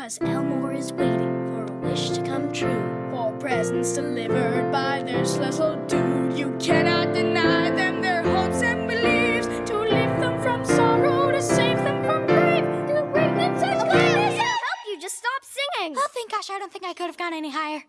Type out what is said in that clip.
Cause Elmore is waiting for a wish to come true. For presents delivered by this little dude. You cannot deny them their hopes and beliefs. To lift them from sorrow, to save them from grief. You're greatness Okay, kindness. Help you, just stop singing. Oh, thank gosh, I don't think I could have gone any higher.